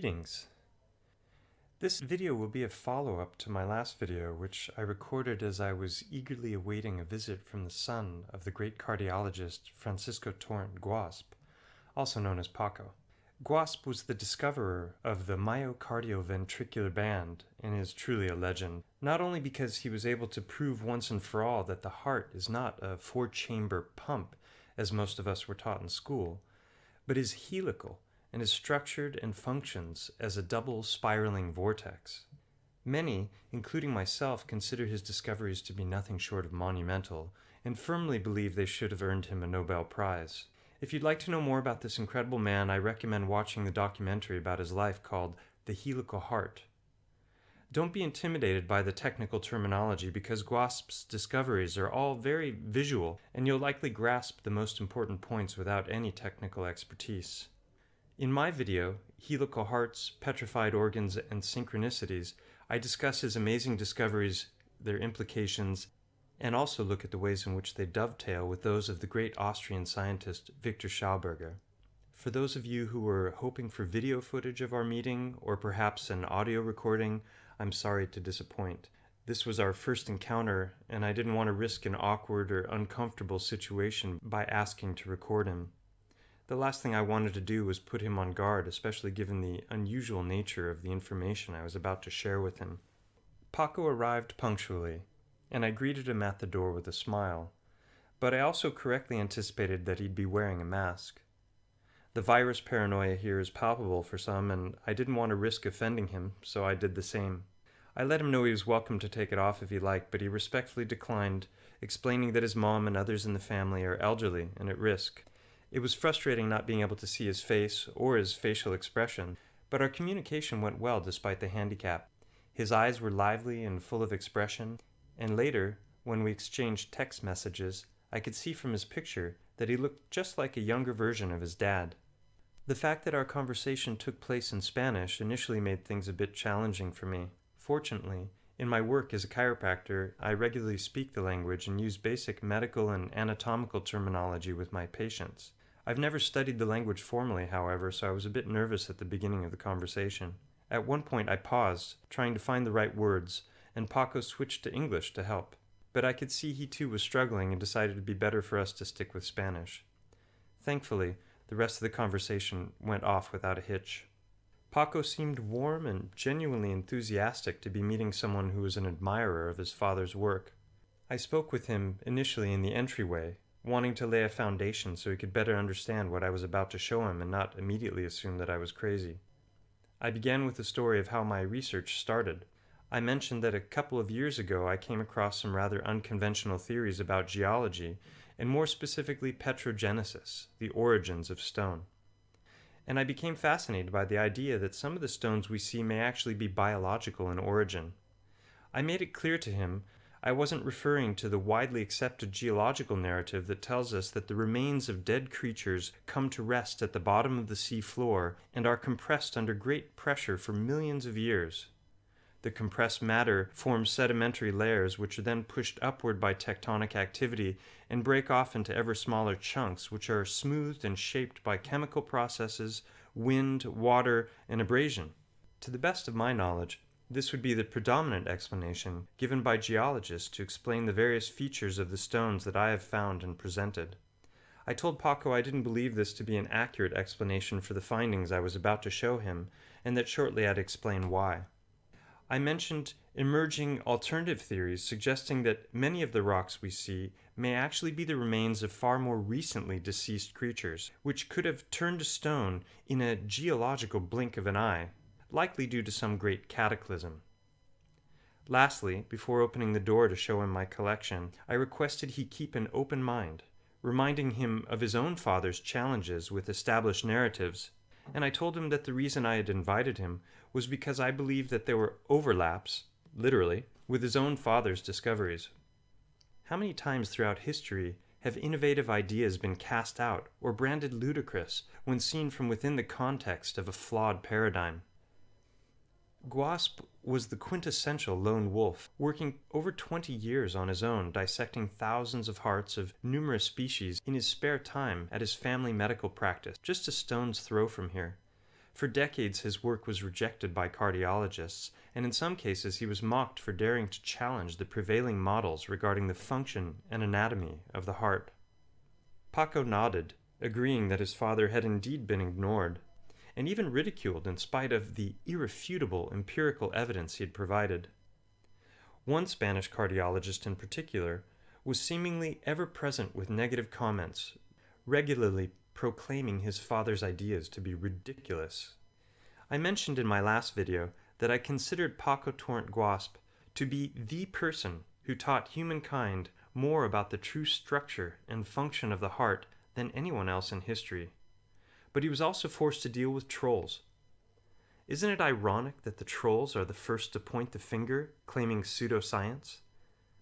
Greetings. This video will be a follow-up to my last video, which I recorded as I was eagerly awaiting a visit from the son of the great cardiologist Francisco Torrent Guasp, also known as Paco. Guasp was the discoverer of the myocardioventricular band and is truly a legend, not only because he was able to prove once and for all that the heart is not a four-chamber pump, as most of us were taught in school, but is helical and is structured and functions as a double spiraling vortex. Many, including myself, consider his discoveries to be nothing short of monumental and firmly believe they should have earned him a Nobel Prize. If you'd like to know more about this incredible man, I recommend watching the documentary about his life called The Helical Heart. Don't be intimidated by the technical terminology because Guasp's discoveries are all very visual and you'll likely grasp the most important points without any technical expertise. In my video, Helical Hearts, Petrified Organs, and Synchronicities, I discuss his amazing discoveries, their implications, and also look at the ways in which they dovetail with those of the great Austrian scientist Victor Schauberger. For those of you who were hoping for video footage of our meeting, or perhaps an audio recording, I'm sorry to disappoint. This was our first encounter, and I didn't want to risk an awkward or uncomfortable situation by asking to record him. The last thing I wanted to do was put him on guard, especially given the unusual nature of the information I was about to share with him. Paco arrived punctually, and I greeted him at the door with a smile, but I also correctly anticipated that he'd be wearing a mask. The virus paranoia here is palpable for some, and I didn't want to risk offending him, so I did the same. I let him know he was welcome to take it off if he liked, but he respectfully declined, explaining that his mom and others in the family are elderly and at risk, it was frustrating not being able to see his face or his facial expression, but our communication went well despite the handicap. His eyes were lively and full of expression, and later, when we exchanged text messages, I could see from his picture that he looked just like a younger version of his dad. The fact that our conversation took place in Spanish initially made things a bit challenging for me. Fortunately, in my work as a chiropractor, I regularly speak the language and use basic medical and anatomical terminology with my patients. I've never studied the language formally, however, so I was a bit nervous at the beginning of the conversation. At one point I paused, trying to find the right words, and Paco switched to English to help. But I could see he too was struggling and decided it'd be better for us to stick with Spanish. Thankfully, the rest of the conversation went off without a hitch. Paco seemed warm and genuinely enthusiastic to be meeting someone who was an admirer of his father's work. I spoke with him initially in the entryway, wanting to lay a foundation so he could better understand what I was about to show him and not immediately assume that I was crazy. I began with the story of how my research started. I mentioned that a couple of years ago I came across some rather unconventional theories about geology, and more specifically petrogenesis, the origins of stone. And I became fascinated by the idea that some of the stones we see may actually be biological in origin. I made it clear to him I wasn't referring to the widely accepted geological narrative that tells us that the remains of dead creatures come to rest at the bottom of the sea floor and are compressed under great pressure for millions of years. The compressed matter forms sedimentary layers which are then pushed upward by tectonic activity and break off into ever smaller chunks which are smoothed and shaped by chemical processes, wind, water, and abrasion. To the best of my knowledge, this would be the predominant explanation given by geologists to explain the various features of the stones that I have found and presented. I told Paco I didn't believe this to be an accurate explanation for the findings I was about to show him, and that shortly I'd explain why. I mentioned emerging alternative theories suggesting that many of the rocks we see may actually be the remains of far more recently deceased creatures, which could have turned to stone in a geological blink of an eye likely due to some great cataclysm. Lastly, before opening the door to show him my collection, I requested he keep an open mind, reminding him of his own father's challenges with established narratives, and I told him that the reason I had invited him was because I believed that there were overlaps, literally, with his own father's discoveries. How many times throughout history have innovative ideas been cast out or branded ludicrous when seen from within the context of a flawed paradigm? Guasp was the quintessential lone wolf, working over 20 years on his own, dissecting thousands of hearts of numerous species in his spare time at his family medical practice, just a stone's throw from here. For decades, his work was rejected by cardiologists, and in some cases, he was mocked for daring to challenge the prevailing models regarding the function and anatomy of the heart. Paco nodded, agreeing that his father had indeed been ignored, and even ridiculed in spite of the irrefutable empirical evidence he had provided. One Spanish cardiologist in particular was seemingly ever present with negative comments, regularly proclaiming his father's ideas to be ridiculous. I mentioned in my last video that I considered Paco Torrent Guasp to be the person who taught humankind more about the true structure and function of the heart than anyone else in history. But he was also forced to deal with trolls. Isn't it ironic that the trolls are the first to point the finger, claiming pseudoscience?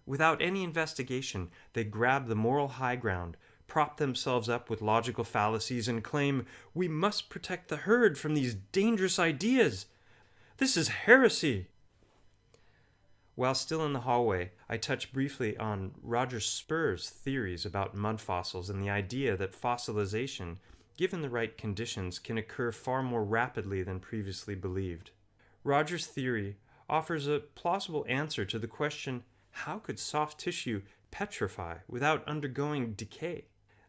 Without any investigation, they grab the moral high ground prop themselves up with logical fallacies and claim we must protect the herd from these dangerous ideas. This is heresy. While still in the hallway, I touch briefly on Roger Spurr's theories about mud fossils and the idea that fossilization, given the right conditions, can occur far more rapidly than previously believed. Roger's theory offers a plausible answer to the question how could soft tissue petrify without undergoing decay?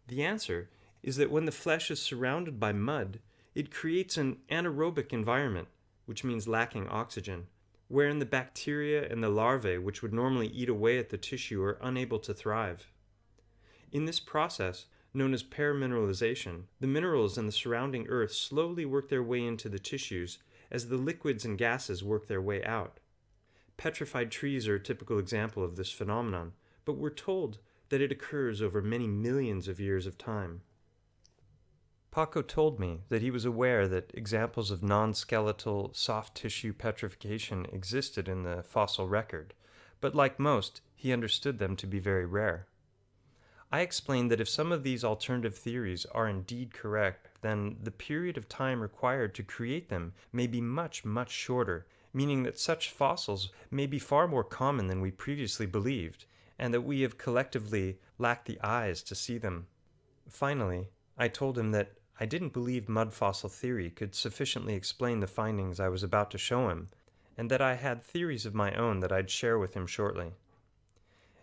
The answer is that when the flesh is surrounded by mud, it creates an anaerobic environment, which means lacking oxygen, wherein the bacteria and the larvae which would normally eat away at the tissue are unable to thrive. In this process, known as permineralization, the minerals in the surrounding earth slowly work their way into the tissues as the liquids and gases work their way out. Petrified trees are a typical example of this phenomenon, but we're told that it occurs over many millions of years of time. Paco told me that he was aware that examples of non skeletal soft tissue petrification existed in the fossil record, but like most, he understood them to be very rare. I explained that if some of these alternative theories are indeed correct, then the period of time required to create them may be much, much shorter, meaning that such fossils may be far more common than we previously believed, and that we have collectively lacked the eyes to see them. Finally, I told him that I didn't believe mud fossil theory could sufficiently explain the findings I was about to show him, and that I had theories of my own that I'd share with him shortly.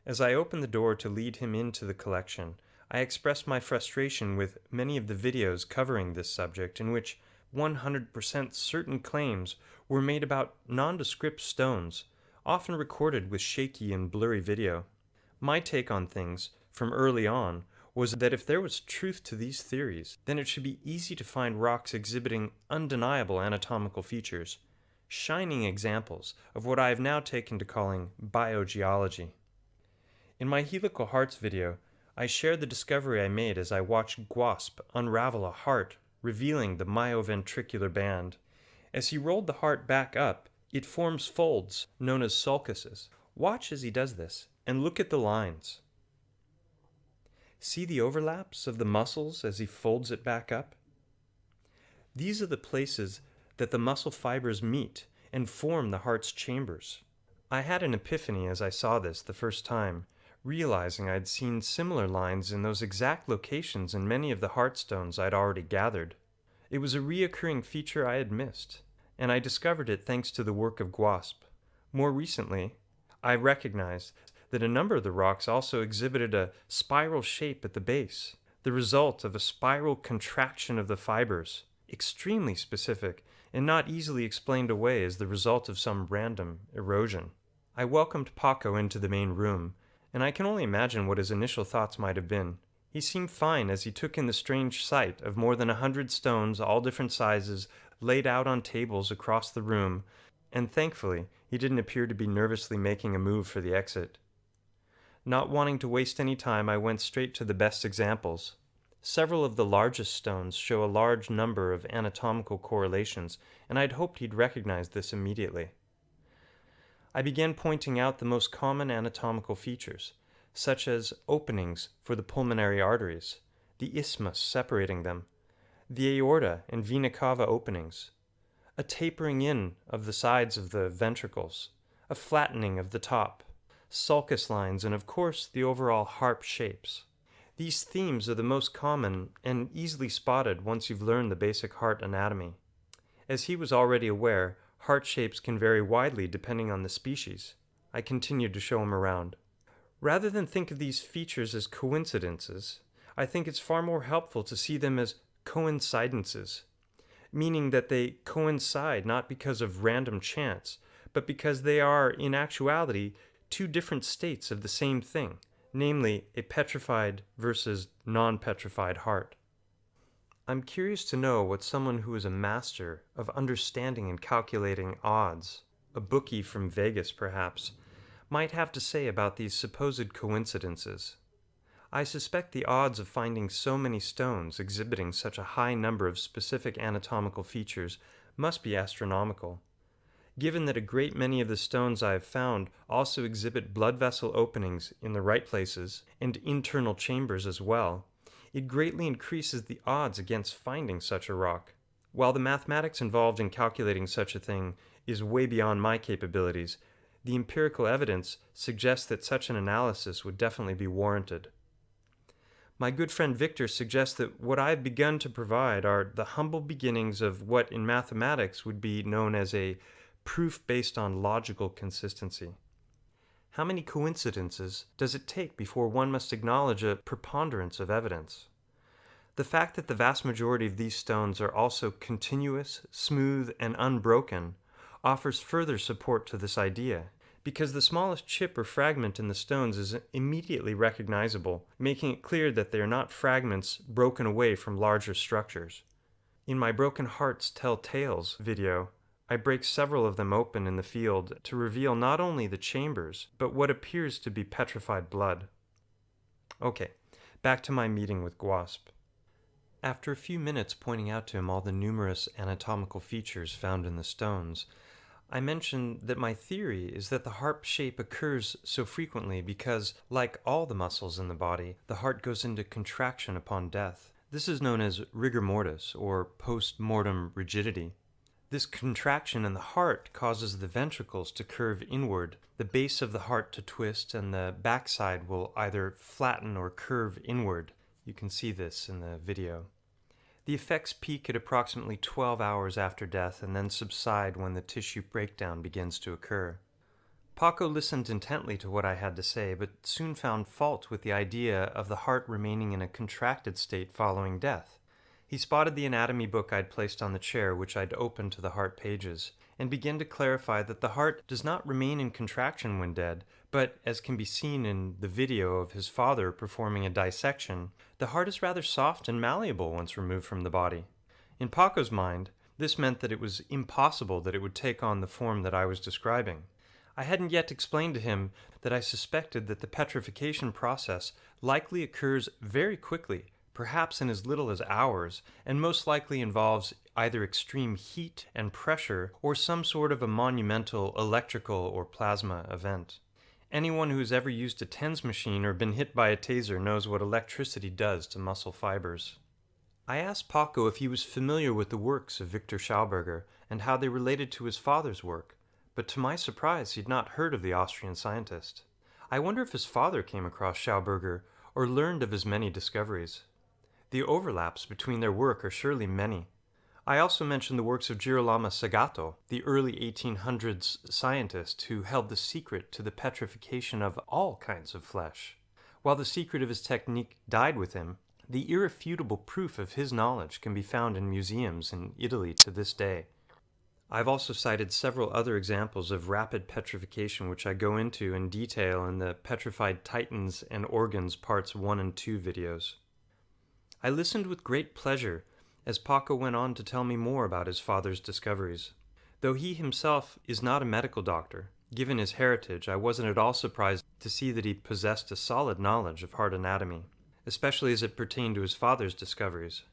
As I opened the door to lead him into the collection, I expressed my frustration with many of the videos covering this subject in which 100% certain claims were made about nondescript stones, often recorded with shaky and blurry video. My take on things, from early on, was that if there was truth to these theories, then it should be easy to find rocks exhibiting undeniable anatomical features, shining examples of what I have now taken to calling biogeology. In my helical hearts video, I shared the discovery I made as I watched Guasp unravel a heart, revealing the myoventricular band. As he rolled the heart back up, it forms folds known as sulcuses. Watch as he does this and look at the lines. See the overlaps of the muscles as he folds it back up? These are the places that the muscle fibers meet and form the heart's chambers. I had an epiphany as I saw this the first time, realizing I'd seen similar lines in those exact locations in many of the heartstones I'd already gathered. It was a reoccurring feature I had missed, and I discovered it thanks to the work of Guasp. More recently, I recognized that a number of the rocks also exhibited a spiral shape at the base, the result of a spiral contraction of the fibers, extremely specific and not easily explained away as the result of some random erosion. I welcomed Paco into the main room, and I can only imagine what his initial thoughts might have been. He seemed fine as he took in the strange sight of more than a hundred stones, all different sizes, laid out on tables across the room, and thankfully he didn't appear to be nervously making a move for the exit. Not wanting to waste any time, I went straight to the best examples. Several of the largest stones show a large number of anatomical correlations, and I'd hoped he'd recognize this immediately. I began pointing out the most common anatomical features, such as openings for the pulmonary arteries, the isthmus separating them, the aorta and vena cava openings, a tapering in of the sides of the ventricles, a flattening of the top, sulcus lines, and of course the overall harp shapes. These themes are the most common and easily spotted once you've learned the basic heart anatomy. As he was already aware, heart shapes can vary widely depending on the species. I continued to show him around. Rather than think of these features as coincidences, I think it's far more helpful to see them as coincidences, meaning that they coincide not because of random chance, but because they are, in actuality, two different states of the same thing, namely a petrified versus non petrified heart. I'm curious to know what someone who is a master of understanding and calculating odds, a bookie from Vegas perhaps, might have to say about these supposed coincidences. I suspect the odds of finding so many stones exhibiting such a high number of specific anatomical features must be astronomical. Given that a great many of the stones I have found also exhibit blood vessel openings in the right places and internal chambers as well, it greatly increases the odds against finding such a rock. While the mathematics involved in calculating such a thing is way beyond my capabilities, the empirical evidence suggests that such an analysis would definitely be warranted. My good friend Victor suggests that what I have begun to provide are the humble beginnings of what in mathematics would be known as a proof based on logical consistency. How many coincidences does it take before one must acknowledge a preponderance of evidence? The fact that the vast majority of these stones are also continuous, smooth, and unbroken offers further support to this idea, because the smallest chip or fragment in the stones is immediately recognizable, making it clear that they are not fragments broken away from larger structures. In my Broken Hearts Tell Tales video, I break several of them open in the field to reveal not only the chambers, but what appears to be petrified blood. Okay, back to my meeting with Guasp. After a few minutes pointing out to him all the numerous anatomical features found in the stones, I mentioned that my theory is that the heart shape occurs so frequently because, like all the muscles in the body, the heart goes into contraction upon death. This is known as rigor mortis, or post mortem rigidity. This contraction in the heart causes the ventricles to curve inward, the base of the heart to twist, and the backside will either flatten or curve inward. You can see this in the video. The effects peak at approximately 12 hours after death and then subside when the tissue breakdown begins to occur. Paco listened intently to what I had to say, but soon found fault with the idea of the heart remaining in a contracted state following death. He spotted the anatomy book I'd placed on the chair, which I'd opened to the heart pages, and began to clarify that the heart does not remain in contraction when dead, but, as can be seen in the video of his father performing a dissection, the heart is rather soft and malleable once removed from the body. In Paco's mind, this meant that it was impossible that it would take on the form that I was describing. I hadn't yet explained to him that I suspected that the petrification process likely occurs very quickly perhaps in as little as hours, and most likely involves either extreme heat and pressure or some sort of a monumental electrical or plasma event. Anyone who has ever used a TENS machine or been hit by a taser knows what electricity does to muscle fibers. I asked Paco if he was familiar with the works of Victor Schauberger and how they related to his father's work, but to my surprise he'd not heard of the Austrian scientist. I wonder if his father came across Schauberger or learned of his many discoveries. The overlaps between their work are surely many. I also mentioned the works of Girolamo Segato, the early 1800s scientist who held the secret to the petrification of all kinds of flesh. While the secret of his technique died with him, the irrefutable proof of his knowledge can be found in museums in Italy to this day. I've also cited several other examples of rapid petrification, which I go into in detail in the Petrified Titans and Organs Parts 1 and 2 videos. I listened with great pleasure as Paco went on to tell me more about his father's discoveries. Though he himself is not a medical doctor, given his heritage, I wasn't at all surprised to see that he possessed a solid knowledge of heart anatomy, especially as it pertained to his father's discoveries.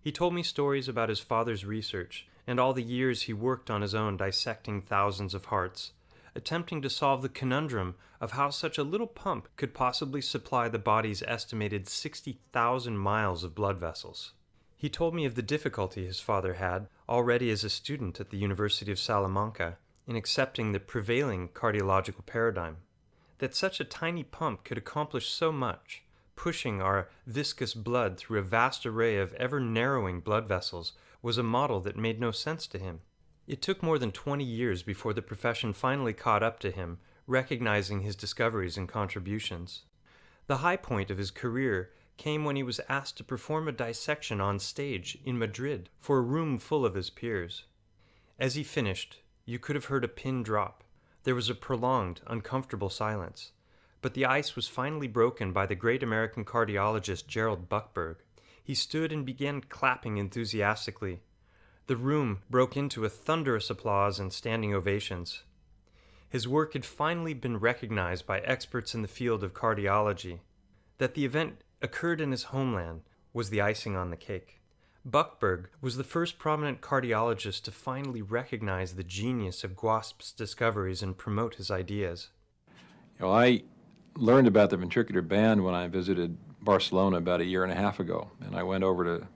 He told me stories about his father's research and all the years he worked on his own dissecting thousands of hearts, attempting to solve the conundrum of how such a little pump could possibly supply the body's estimated 60,000 miles of blood vessels. He told me of the difficulty his father had, already as a student at the University of Salamanca, in accepting the prevailing cardiological paradigm. That such a tiny pump could accomplish so much, pushing our viscous blood through a vast array of ever narrowing blood vessels, was a model that made no sense to him. It took more than 20 years before the profession finally caught up to him, recognizing his discoveries and contributions. The high point of his career came when he was asked to perform a dissection on stage in Madrid for a room full of his peers. As he finished, you could have heard a pin drop. There was a prolonged, uncomfortable silence. But the ice was finally broken by the great American cardiologist Gerald Buckberg. He stood and began clapping enthusiastically. The room broke into a thunderous applause and standing ovations. His work had finally been recognized by experts in the field of cardiology. That the event occurred in his homeland was the icing on the cake. Buckberg was the first prominent cardiologist to finally recognize the genius of Guasp's discoveries and promote his ideas. You know, I learned about the ventricular band when I visited Barcelona about a year and a half ago, and I went over to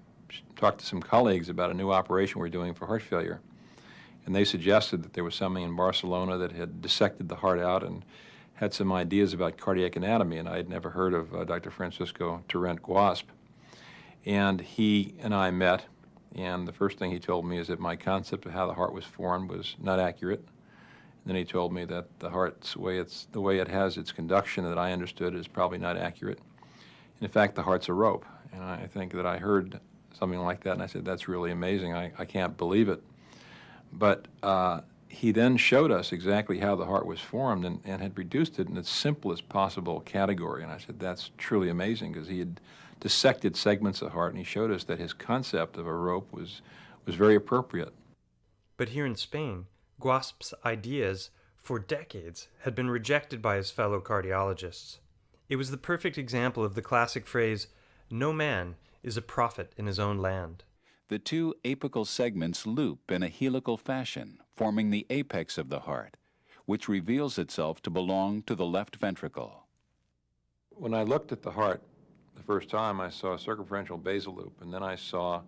talk to some colleagues about a new operation we're doing for heart failure and they suggested that there was something in Barcelona that had dissected the heart out and had some ideas about cardiac anatomy, and I had never heard of uh, Dr. Francisco Torrent Guasp. And he and I met, and the first thing he told me is that my concept of how the heart was formed was not accurate. And then he told me that the heart's way it's the way it has its conduction that I understood is probably not accurate. And in fact, the heart's a rope, and I think that I heard something like that, and I said, "That's really amazing. I, I can't believe it." But uh, he then showed us exactly how the heart was formed and, and had reduced it in its simplest possible category. And I said, that's truly amazing because he had dissected segments of the heart and he showed us that his concept of a rope was, was very appropriate. But here in Spain, Guasp's ideas for decades had been rejected by his fellow cardiologists. It was the perfect example of the classic phrase, no man is a prophet in his own land. The two apical segments loop in a helical fashion, forming the apex of the heart, which reveals itself to belong to the left ventricle. When I looked at the heart the first time, I saw a circumferential basal loop, and then I saw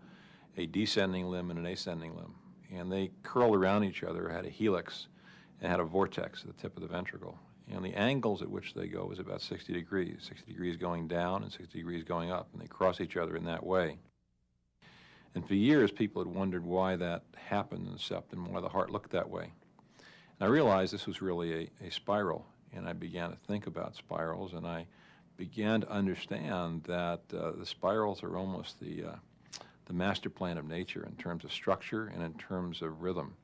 a descending limb and an ascending limb. And they curled around each other, had a helix, and had a vortex at the tip of the ventricle. And the angles at which they go is about 60 degrees, 60 degrees going down and 60 degrees going up, and they cross each other in that way. And for years, people had wondered why that happened in the septum, why the heart looked that way. And I realized this was really a, a spiral, and I began to think about spirals, and I began to understand that uh, the spirals are almost the, uh, the master plan of nature in terms of structure and in terms of rhythm.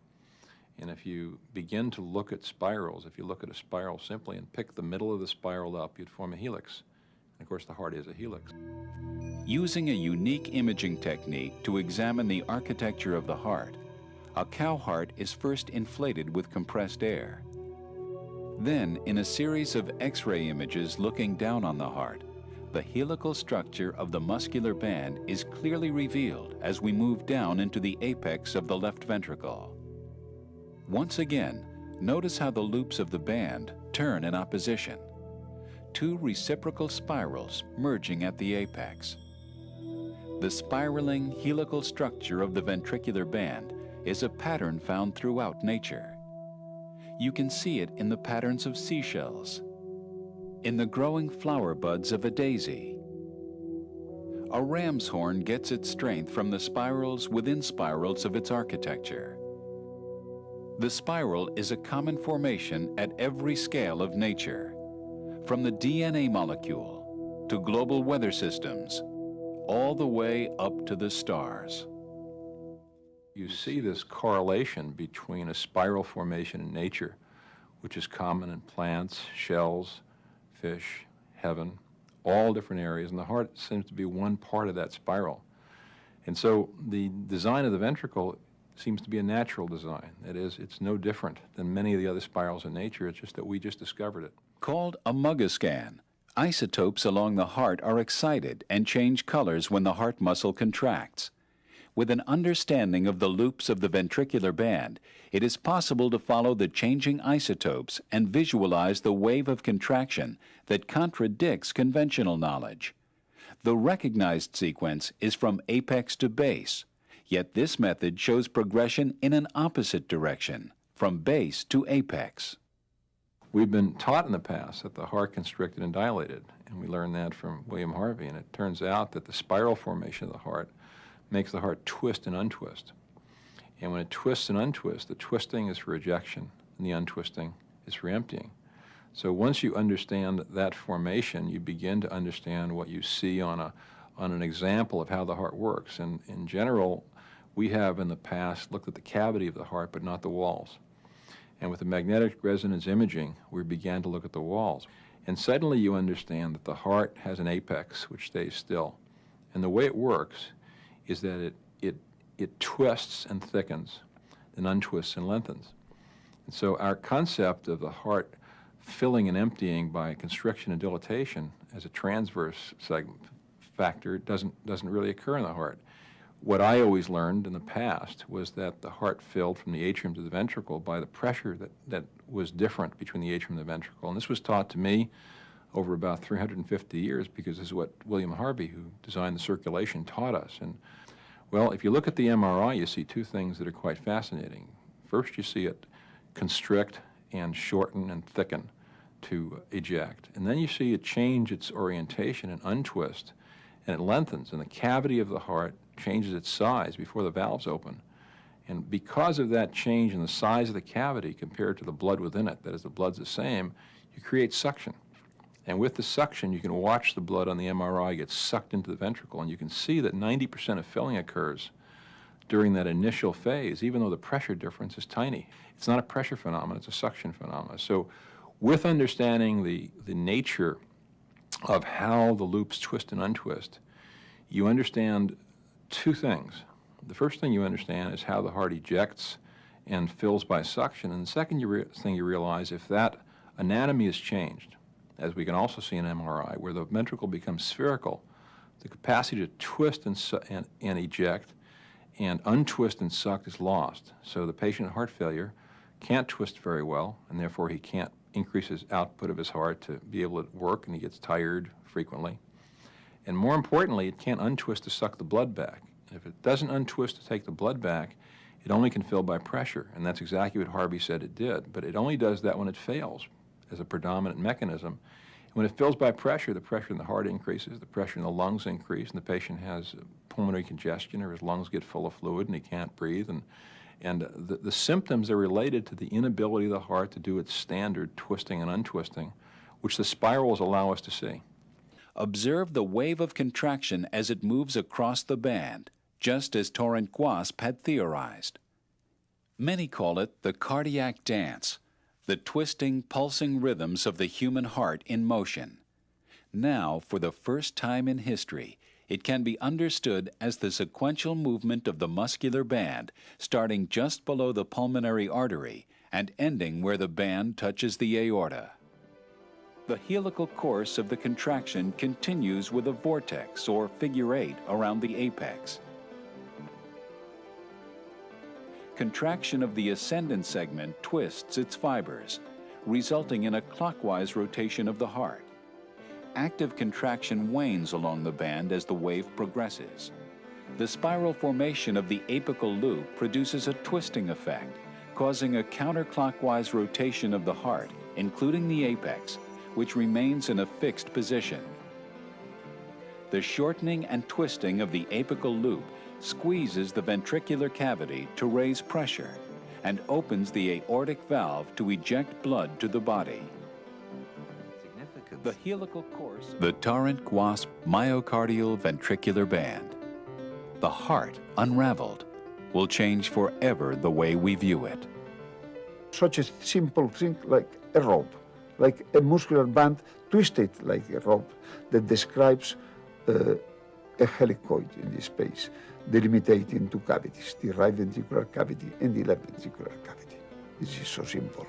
And if you begin to look at spirals, if you look at a spiral simply and pick the middle of the spiral up, you'd form a helix. And of course, the heart is a helix. Using a unique imaging technique to examine the architecture of the heart, a cow heart is first inflated with compressed air. Then, in a series of X-ray images looking down on the heart, the helical structure of the muscular band is clearly revealed as we move down into the apex of the left ventricle. Once again, notice how the loops of the band turn in opposition. Two reciprocal spirals merging at the apex. The spiraling helical structure of the ventricular band is a pattern found throughout nature. You can see it in the patterns of seashells, in the growing flower buds of a daisy. A ram's horn gets its strength from the spirals within spirals of its architecture. The spiral is a common formation at every scale of nature, from the DNA molecule to global weather systems all the way up to the stars. You see this correlation between a spiral formation in nature, which is common in plants, shells, fish, heaven, all different areas, and the heart seems to be one part of that spiral. And so the design of the ventricle seems to be a natural design. That is, it's no different than many of the other spirals in nature, it's just that we just discovered it. Called a MUGAscan, Isotopes along the heart are excited and change colors when the heart muscle contracts. With an understanding of the loops of the ventricular band, it is possible to follow the changing isotopes and visualize the wave of contraction that contradicts conventional knowledge. The recognized sequence is from apex to base, yet this method shows progression in an opposite direction, from base to apex. We've been taught in the past that the heart constricted and dilated, and we learned that from William Harvey, and it turns out that the spiral formation of the heart makes the heart twist and untwist. And when it twists and untwists, the twisting is for ejection and the untwisting is for emptying. So once you understand that formation, you begin to understand what you see on, a, on an example of how the heart works. And in general, we have in the past looked at the cavity of the heart, but not the walls. And with the magnetic resonance imaging, we began to look at the walls. And suddenly you understand that the heart has an apex which stays still. And the way it works is that it, it, it twists and thickens, then untwists and lengthens. And so our concept of the heart filling and emptying by constriction and dilatation as a transverse factor doesn't, doesn't really occur in the heart. What I always learned in the past was that the heart filled from the atrium to the ventricle by the pressure that, that was different between the atrium and the ventricle. And this was taught to me over about 350 years because this is what William Harvey, who designed the circulation, taught us. And well, if you look at the MRI, you see two things that are quite fascinating. First, you see it constrict and shorten and thicken to eject. And then you see it change its orientation and untwist, and it lengthens, and the cavity of the heart changes its size before the valves open. And because of that change in the size of the cavity compared to the blood within it, that is, the blood's the same, you create suction. And with the suction, you can watch the blood on the MRI get sucked into the ventricle, and you can see that 90% of filling occurs during that initial phase, even though the pressure difference is tiny. It's not a pressure phenomenon, it's a suction phenomenon. So with understanding the, the nature of how the loops twist and untwist, you understand two things. The first thing you understand is how the heart ejects and fills by suction. And the second you thing you realize, if that anatomy is changed, as we can also see in MRI, where the ventricle becomes spherical, the capacity to twist and, and, and eject and untwist and suck is lost. So the patient with heart failure can't twist very well, and therefore he can't increase his output of his heart to be able to work, and he gets tired frequently. And more importantly, it can't untwist to suck the blood back. If it doesn't untwist to take the blood back, it only can fill by pressure, and that's exactly what Harvey said it did. But it only does that when it fails as a predominant mechanism. And when it fills by pressure, the pressure in the heart increases, the pressure in the lungs increase, and the patient has pulmonary congestion or his lungs get full of fluid and he can't breathe. And, and the, the symptoms are related to the inability of the heart to do its standard twisting and untwisting, which the spirals allow us to see. Observe the wave of contraction as it moves across the band, just as Torrent Guasp had theorized. Many call it the cardiac dance, the twisting, pulsing rhythms of the human heart in motion. Now, for the first time in history, it can be understood as the sequential movement of the muscular band, starting just below the pulmonary artery and ending where the band touches the aorta. The helical course of the contraction continues with a vortex or figure eight around the apex. Contraction of the ascendant segment twists its fibers, resulting in a clockwise rotation of the heart. Active contraction wanes along the band as the wave progresses. The spiral formation of the apical loop produces a twisting effect, causing a counterclockwise rotation of the heart, including the apex, which remains in a fixed position. The shortening and twisting of the apical loop squeezes the ventricular cavity to raise pressure and opens the aortic valve to eject blood to the body. The helical course. The Torrent Guasp myocardial ventricular band. The heart unraveled will change forever the way we view it. Such a simple thing like a rope like a muscular band twisted like a rope that describes uh, a helicoid in this space, delimiting two cavities, the right ventricular cavity and the left ventricular cavity. This is so simple.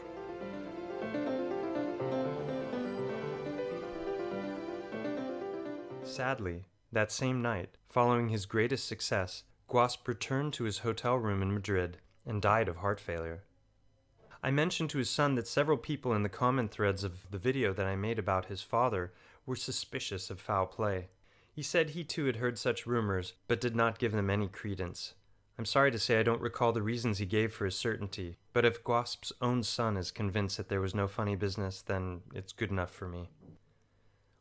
Sadly, that same night, following his greatest success, Guasp returned to his hotel room in Madrid and died of heart failure. I mentioned to his son that several people in the comment threads of the video that I made about his father were suspicious of foul play. He said he too had heard such rumors, but did not give them any credence. I'm sorry to say I don't recall the reasons he gave for his certainty, but if Guasp's own son is convinced that there was no funny business, then it's good enough for me.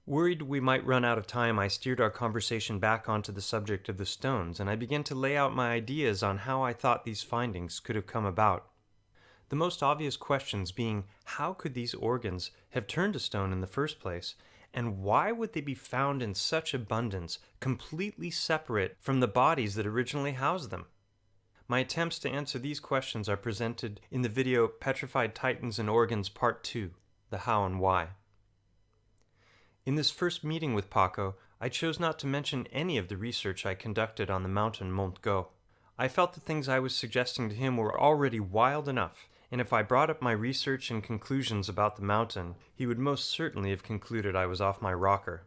Worried we might run out of time, I steered our conversation back onto the subject of the stones, and I began to lay out my ideas on how I thought these findings could have come about. The most obvious questions being how could these organs have turned to stone in the first place, and why would they be found in such abundance, completely separate from the bodies that originally housed them? My attempts to answer these questions are presented in the video Petrified Titans and Organs Part 2 The How and Why. In this first meeting with Paco, I chose not to mention any of the research I conducted on the mountain Montgó. I felt the things I was suggesting to him were already wild enough, and if I brought up my research and conclusions about the mountain, he would most certainly have concluded I was off my rocker.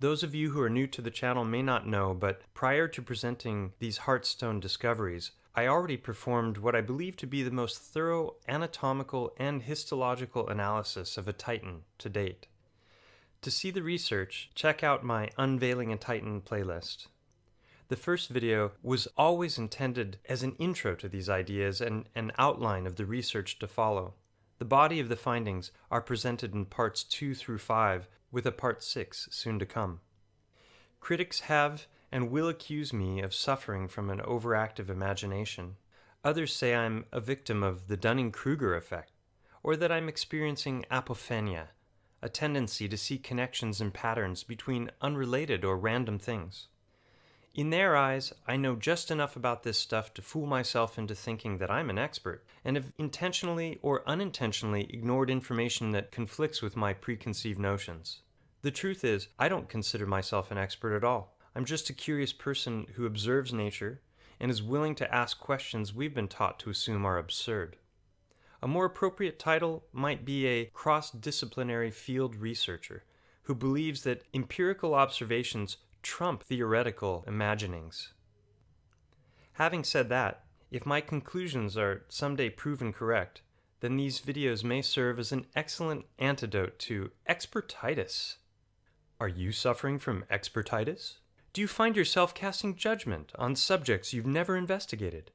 Those of you who are new to the channel may not know, but prior to presenting these Heartstone discoveries, I already performed what I believe to be the most thorough anatomical and histological analysis of a Titan to date. To see the research, check out my Unveiling a Titan playlist. The first video was always intended as an intro to these ideas and an outline of the research to follow. The body of the findings are presented in parts 2 through 5, with a part 6 soon to come. Critics have and will accuse me of suffering from an overactive imagination. Others say I'm a victim of the Dunning Kruger effect, or that I'm experiencing apophenia, a tendency to see connections and patterns between unrelated or random things. In their eyes, I know just enough about this stuff to fool myself into thinking that I'm an expert, and have intentionally or unintentionally ignored information that conflicts with my preconceived notions. The truth is, I don't consider myself an expert at all. I'm just a curious person who observes nature and is willing to ask questions we've been taught to assume are absurd. A more appropriate title might be a cross disciplinary field researcher who believes that empirical observations trump theoretical imaginings. Having said that, if my conclusions are someday proven correct, then these videos may serve as an excellent antidote to expertitis. Are you suffering from expertitis? Do you find yourself casting judgment on subjects you've never investigated?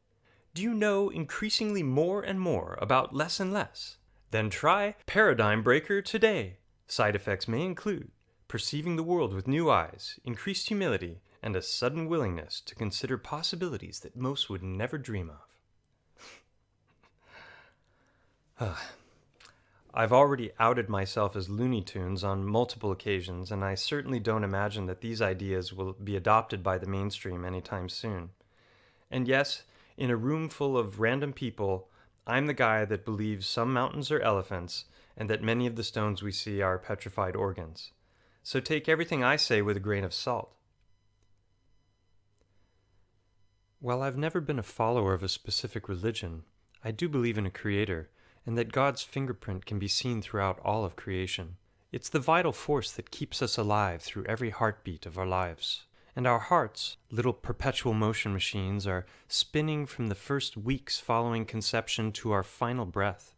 Do you know increasingly more and more about less and less? Then try Paradigm Breaker today. Side effects may include perceiving the world with new eyes, increased humility, and a sudden willingness to consider possibilities that most would never dream of. I've already outed myself as Looney Tunes on multiple occasions, and I certainly don't imagine that these ideas will be adopted by the mainstream anytime soon. And yes, in a room full of random people, I'm the guy that believes some mountains are elephants and that many of the stones we see are petrified organs. So take everything I say with a grain of salt. While I've never been a follower of a specific religion, I do believe in a creator and that God's fingerprint can be seen throughout all of creation. It's the vital force that keeps us alive through every heartbeat of our lives. And our hearts, little perpetual motion machines, are spinning from the first weeks following conception to our final breath.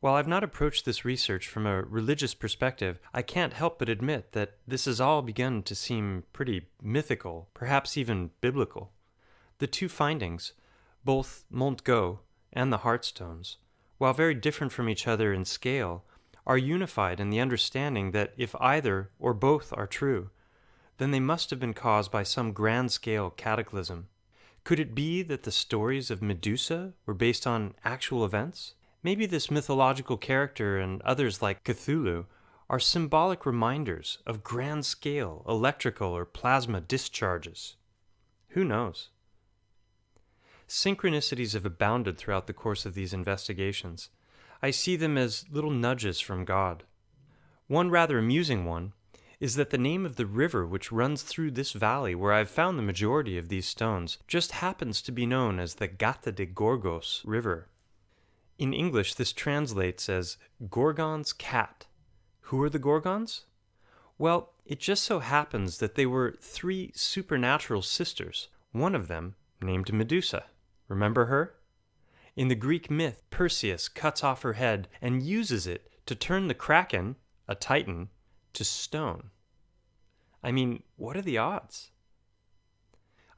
While I've not approached this research from a religious perspective, I can't help but admit that this has all begun to seem pretty mythical, perhaps even biblical. The two findings, both Montgó and the Heartstones, while very different from each other in scale, are unified in the understanding that if either or both are true, then they must have been caused by some grand scale cataclysm. Could it be that the stories of Medusa were based on actual events? Maybe this mythological character and others like Cthulhu are symbolic reminders of grand scale electrical or plasma discharges. Who knows? Synchronicities have abounded throughout the course of these investigations. I see them as little nudges from God. One rather amusing one is that the name of the river which runs through this valley where I've found the majority of these stones just happens to be known as the Gata de Gorgos River. In English, this translates as Gorgon's cat. Who are the Gorgons? Well, it just so happens that they were three supernatural sisters, one of them named Medusa. Remember her? In the Greek myth, Perseus cuts off her head and uses it to turn the Kraken, a titan, to stone. I mean, what are the odds?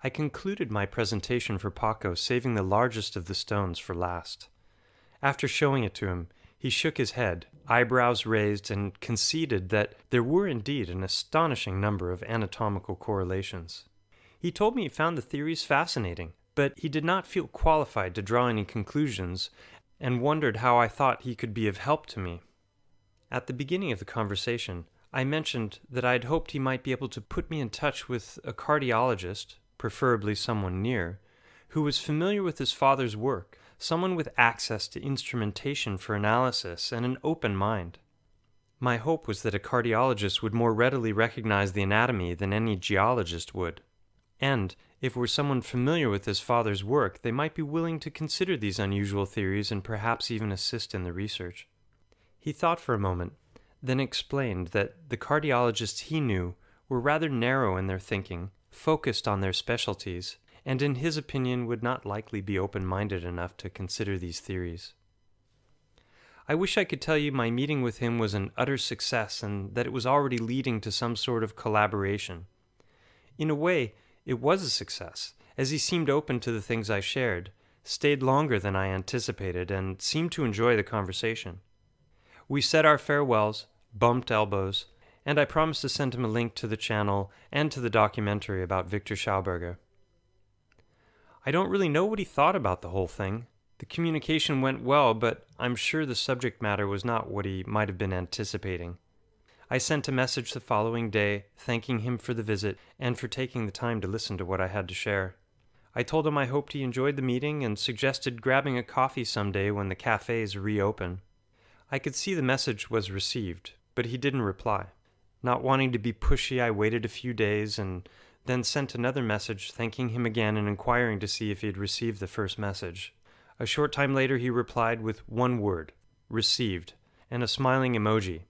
I concluded my presentation for Paco, saving the largest of the stones for last. After showing it to him, he shook his head, eyebrows raised, and conceded that there were indeed an astonishing number of anatomical correlations. He told me he found the theories fascinating, but he did not feel qualified to draw any conclusions and wondered how I thought he could be of help to me. At the beginning of the conversation, I mentioned that I had hoped he might be able to put me in touch with a cardiologist, preferably someone near, who was familiar with his father's work, someone with access to instrumentation for analysis and an open mind. My hope was that a cardiologist would more readily recognize the anatomy than any geologist would. And, if it were someone familiar with his father's work, they might be willing to consider these unusual theories and perhaps even assist in the research. He thought for a moment, then explained that the cardiologists he knew were rather narrow in their thinking, focused on their specialties, and in his opinion would not likely be open minded enough to consider these theories. I wish I could tell you my meeting with him was an utter success and that it was already leading to some sort of collaboration. In a way, it was a success, as he seemed open to the things I shared, stayed longer than I anticipated, and seemed to enjoy the conversation. We said our farewells, bumped elbows, and I promised to send him a link to the channel and to the documentary about Victor Schauberger. I don't really know what he thought about the whole thing. The communication went well, but I'm sure the subject matter was not what he might have been anticipating. I sent a message the following day, thanking him for the visit and for taking the time to listen to what I had to share. I told him I hoped he enjoyed the meeting and suggested grabbing a coffee someday when the cafes reopen. I could see the message was received, but he didn't reply. Not wanting to be pushy, I waited a few days and then sent another message thanking him again and inquiring to see if he had received the first message. A short time later, he replied with one word received and a smiling emoji.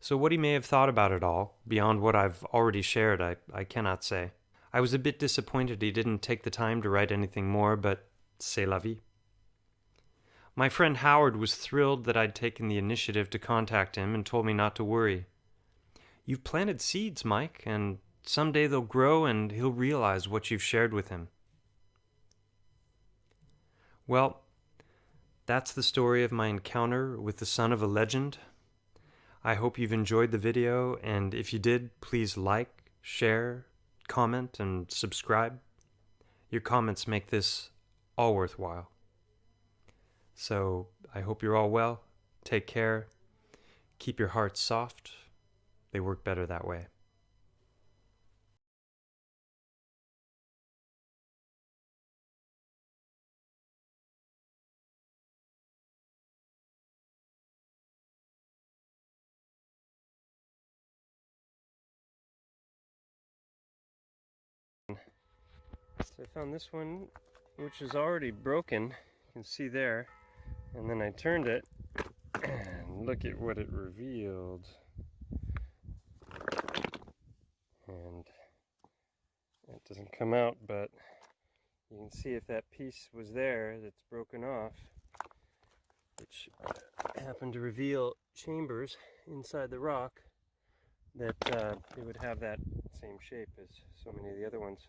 So, what he may have thought about it all, beyond what I've already shared, I, I cannot say. I was a bit disappointed he didn't take the time to write anything more, but c'est la vie. My friend Howard was thrilled that I'd taken the initiative to contact him and told me not to worry. You've planted seeds, Mike, and someday they'll grow and he'll realize what you've shared with him. Well, that's the story of my encounter with the son of a legend. I hope you've enjoyed the video, and if you did, please like, share, comment, and subscribe. Your comments make this all worthwhile. So I hope you're all well. Take care. Keep your hearts soft. They work better that way. So I found this one, which is already broken. You can see there. And then I turned it, and look at what it revealed. And it doesn't come out, but you can see if that piece was there that's broken off, which happened to reveal chambers inside the rock, that uh, it would have that same shape as so many of the other ones.